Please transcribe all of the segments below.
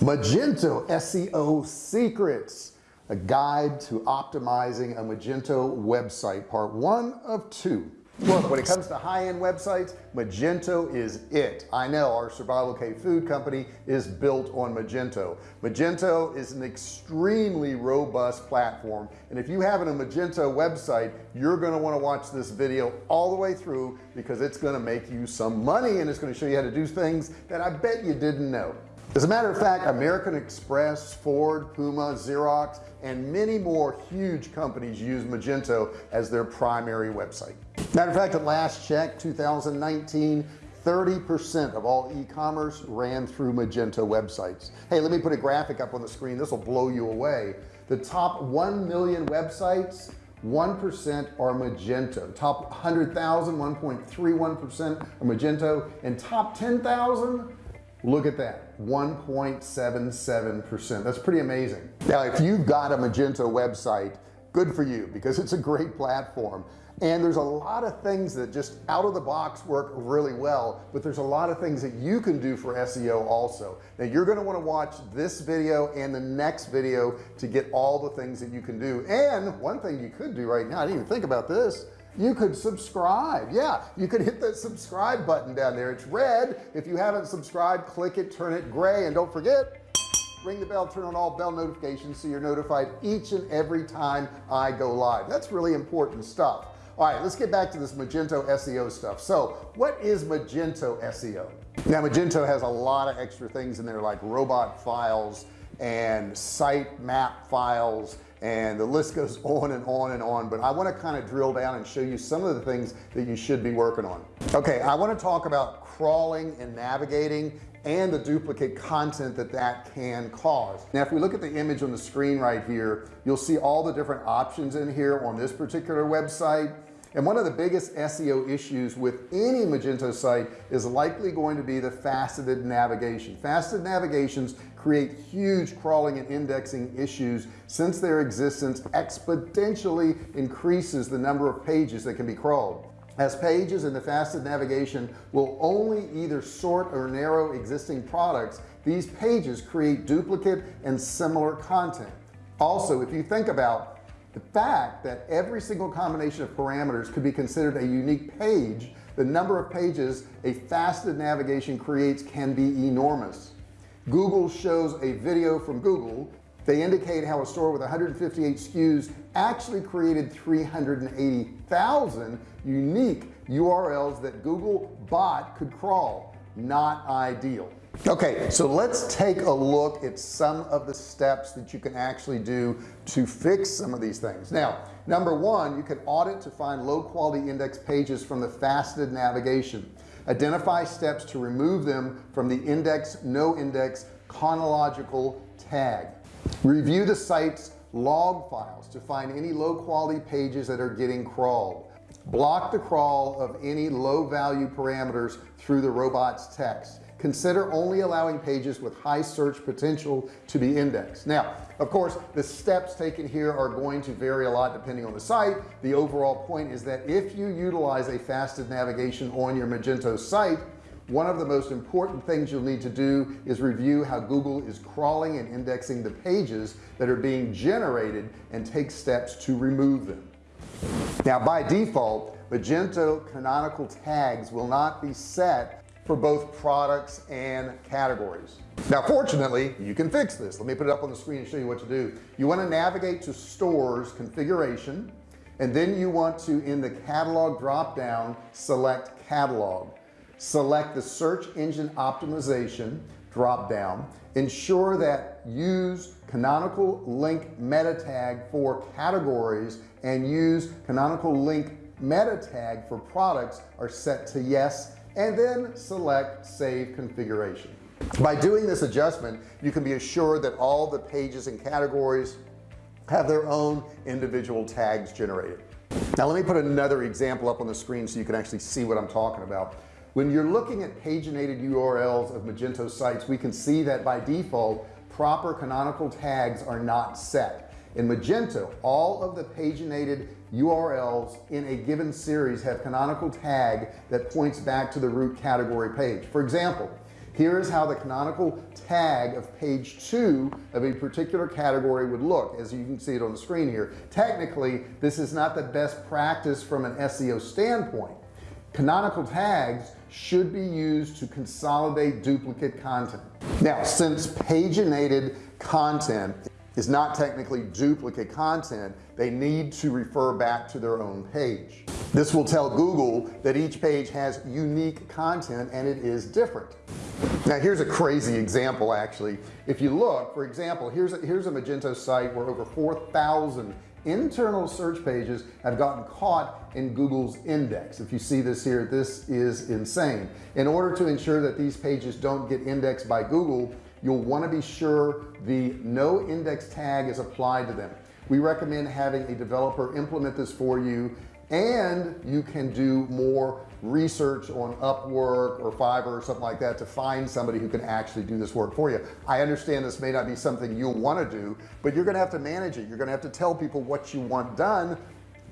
Magento SEO secrets a guide to optimizing a Magento website part one of two. Look when it comes to high-end websites Magento is it. I know our survival K food company is built on Magento. Magento is an extremely robust platform and if you have a Magento website you're going to want to watch this video all the way through because it's going to make you some money and it's going to show you how to do things that I bet you didn't know as a matter of fact American Express Ford Puma Xerox and many more huge companies use Magento as their primary website. Matter of fact at last check 2019 30% of all e-commerce ran through Magento websites. Hey let me put a graphic up on the screen. This will blow you away. The top 1 million websites 1% are Magento. Top 100,000 1.31% are Magento. And top 10,000 look at that 1.77 percent. That's pretty amazing. Now if you've got a Magento website good for you because it's a great platform. And there's a lot of things that just out of the box work really well but there's a lot of things that you can do for SEO also. Now you're going to want to watch this video and the next video to get all the things that you can do. And one thing you could do right now I didn't even think about this you could subscribe. Yeah you could hit the subscribe button down there. It's red. If you haven't subscribed click it turn it gray and don't forget ring the bell turn on all bell notifications so you're notified each and every time I go live. That's really important stuff. All right let's get back to this Magento SEO stuff. So what is Magento SEO now Magento has a lot of extra things in there like robot files and site map files and the list goes on and on and on but I want to kind of drill down and show you some of the things that you should be working on. Okay I want to talk about crawling and navigating and the duplicate content that that can cause. Now if we look at the image on the screen right here you'll see all the different options in here on this particular website and one of the biggest SEO issues with any Magento site is likely going to be the faceted navigation. Faceted navigations create huge crawling and indexing issues. Since their existence exponentially increases the number of pages that can be crawled. As pages in the faceted navigation will only either sort or narrow existing products these pages create duplicate and similar content. Also if you think about the fact that every single combination of parameters could be considered a unique page the number of pages a faceted navigation creates can be enormous. Google shows a video from Google. They indicate how a store with 158 SKUs actually created 380,000 unique URLs that Google bot could crawl not ideal. Okay so let's take a look at some of the steps that you can actually do to fix some of these things. Now number one you can audit to find low quality index pages from the faceted navigation. Identify steps to remove them from the index no index chronological tag. Review the site's log files to find any low quality pages that are getting crawled block the crawl of any low value parameters through the robots text. Consider only allowing pages with high search potential to be indexed. Now of course the steps taken here are going to vary a lot depending on the site. The overall point is that if you utilize a faceted navigation on your Magento site one of the most important things you'll need to do is review how Google is crawling and indexing the pages that are being generated and take steps to remove them now by default Magento canonical tags will not be set for both products and categories. Now fortunately you can fix this. Let me put it up on the screen and show you what to do. You want to navigate to stores configuration and then you want to in the catalog drop down select catalog. Select the search engine optimization drop down ensure that use canonical link meta tag for categories and use canonical link meta tag for products are set to yes and then select save configuration. By doing this adjustment you can be assured that all the pages and categories have their own individual tags generated. Now let me put another example up on the screen so you can actually see what I'm talking about when you're looking at paginated URLs of Magento sites we can see that by default proper canonical tags are not set. In Magento all of the paginated URLs in a given series have canonical tag that points back to the root category page. For example here's how the canonical tag of page two of a particular category would look. As you can see it on the screen here. Technically this is not the best practice from an SEO standpoint. Canonical tags should be used to consolidate duplicate content. Now since paginated content is not technically duplicate content they need to refer back to their own page. This will tell Google that each page has unique content and it is different. Now here's a crazy example actually. If you look for example here's a, here's a Magento site where over 4,000 internal search pages have gotten caught in Google's index. If you see this here this is insane. In order to ensure that these pages don't get indexed by Google you'll want to be sure the no index tag is applied to them. We recommend having a developer implement this for you and you can do more research on Upwork or Fiverr or something like that to find somebody who can actually do this work for you. I understand this may not be something you'll want to do but you're gonna have to manage it. You're gonna have to tell people what you want done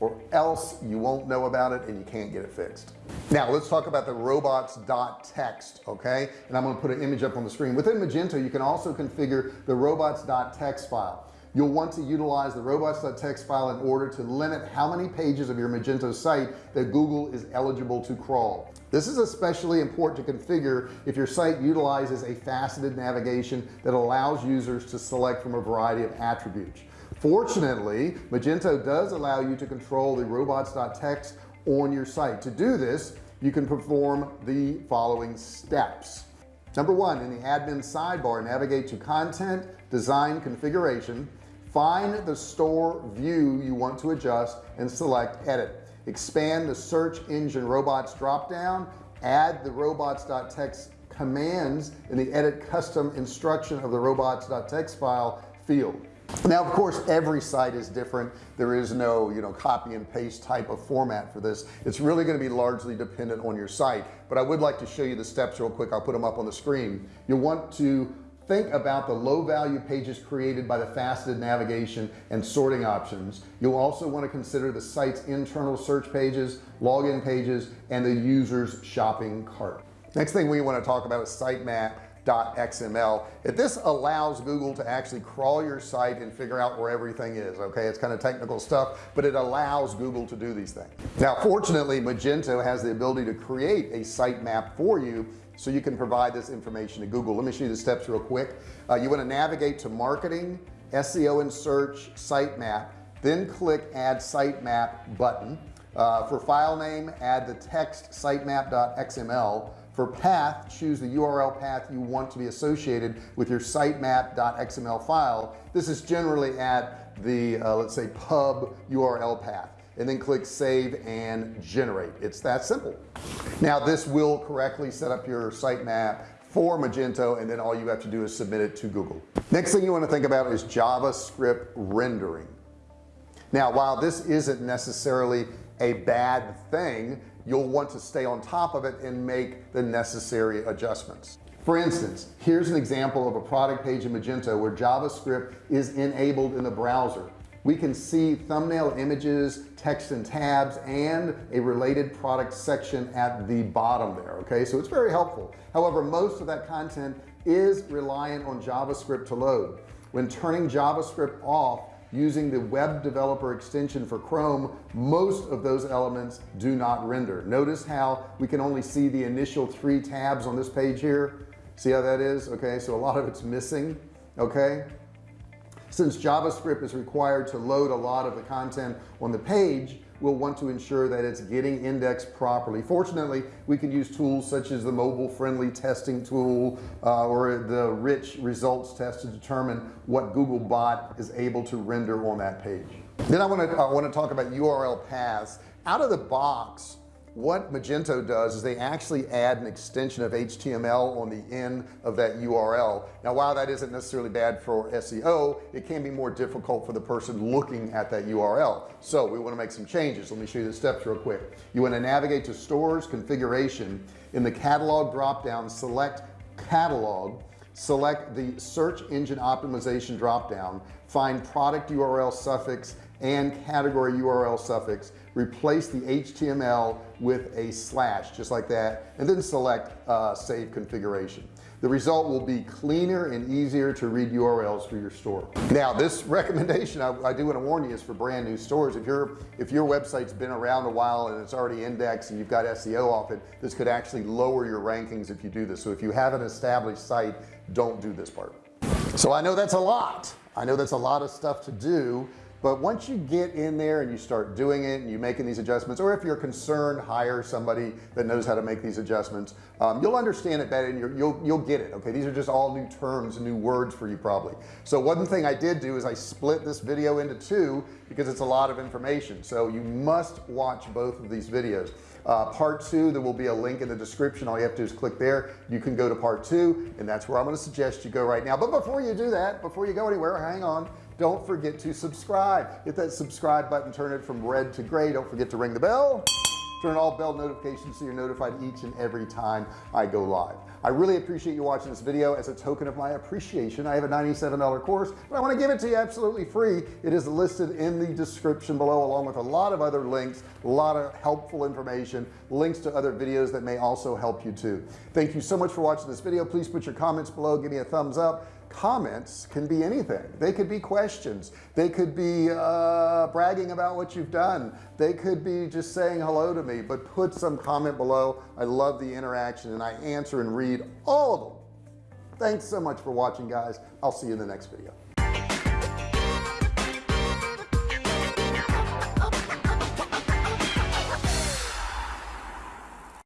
or else you won't know about it and you can't get it fixed. Now let's talk about the robots.txt okay? And I'm going to put an image up on the screen. Within Magento you can also configure the robots.txt file you'll want to utilize the robots.txt file in order to limit how many pages of your Magento site that Google is eligible to crawl. This is especially important to configure if your site utilizes a faceted navigation that allows users to select from a variety of attributes. Fortunately Magento does allow you to control the robots.txt on your site. To do this you can perform the following steps. Number one in the admin sidebar navigate to content design configuration find the store view you want to adjust and select edit. Expand the search engine robots drop down add the robots.txt commands in the edit custom instruction of the robots.txt file field. Now of course every site is different. There is no you know copy and paste type of format for this. It's really going to be largely dependent on your site but I would like to show you the steps real quick. I'll put them up on the screen. You'll want to think about the low value pages created by the faceted navigation and sorting options. You'll also want to consider the site's internal search pages login pages and the user's shopping cart. Next thing we want to talk about is sitemap xml if this allows Google to actually crawl your site and figure out where everything is okay? It's kind of technical stuff but it allows Google to do these things. Now fortunately Magento has the ability to create a sitemap for you so you can provide this information to Google. Let me show you the steps real quick. Uh, you want to navigate to marketing SEO and search sitemap then click add sitemap button. Uh, for file name add the text sitemap.xml for path choose the URL path you want to be associated with your sitemap.xml file. This is generally at the uh, let's say pub URL path and then click save and generate. It's that simple. Now this will correctly set up your sitemap for Magento and then all you have to do is submit it to Google. Next thing you want to think about is JavaScript rendering. Now while this isn't necessarily a bad thing you'll want to stay on top of it and make the necessary adjustments. For instance here's an example of a product page in Magento where JavaScript is enabled in the browser we can see thumbnail images text and tabs and a related product section at the bottom there okay? So it's very helpful. However most of that content is reliant on JavaScript to load. When turning JavaScript off using the web developer extension for Chrome most of those elements do not render. Notice how we can only see the initial three tabs on this page here. See how that is? Okay so a lot of it's missing okay since JavaScript is required to load a lot of the content on the page we'll want to ensure that it's getting indexed properly. Fortunately we can use tools such as the mobile friendly testing tool uh, or the rich results test to determine what Googlebot is able to render on that page. Then I want to I want to talk about URL paths. Out of the box what Magento does is they actually add an extension of HTML on the end of that URL now while that isn't necessarily bad for SEO it can be more difficult for the person looking at that URL so we want to make some changes. Let me show you the steps real quick. You want to navigate to stores configuration. In the catalog drop down select catalog select the search engine optimization drop down find product URL suffix and category URL suffix replace the HTML with a slash just like that and then select uh, save configuration. The result will be cleaner and easier to read URLs for your store. Now this recommendation I, I do want to warn you is for brand new stores. If your if your website's been around a while and it's already indexed and you've got SEO off it this could actually lower your rankings if you do this. So if you have an established site don't do this part. So I know that's a lot. I know that's a lot of stuff to do but once you get in there and you start doing it and you making these adjustments or if you're concerned hire somebody that knows how to make these adjustments um, you'll understand it better and you will you'll get it okay? These are just all new terms and new words for you probably. So one thing I did do is I split this video into two because it's a lot of information. So you must watch both of these videos. Uh, part two there will be a link in the description. All you have to do is click there. You can go to part two and that's where I'm going to suggest you go right now. But before you do that before you go anywhere hang on don't forget to subscribe. Hit that subscribe button turn it from red to gray. Don't forget to ring the bell. Turn all bell notifications so you're notified each and every time I go live. I really appreciate you watching this video. As a token of my appreciation I have a $97 course but I want to give it to you absolutely free. It is listed in the description below along with a lot of other links a lot of helpful information links to other videos that may also help you too. Thank you so much for watching this video. Please put your comments below. Give me a thumbs up comments can be anything. They could be questions. They could be uh, bragging about what you've done. They could be just saying hello to me but put some comment below. I love the interaction and I answer and read all of them. Thanks so much for watching guys. I'll see you in the next video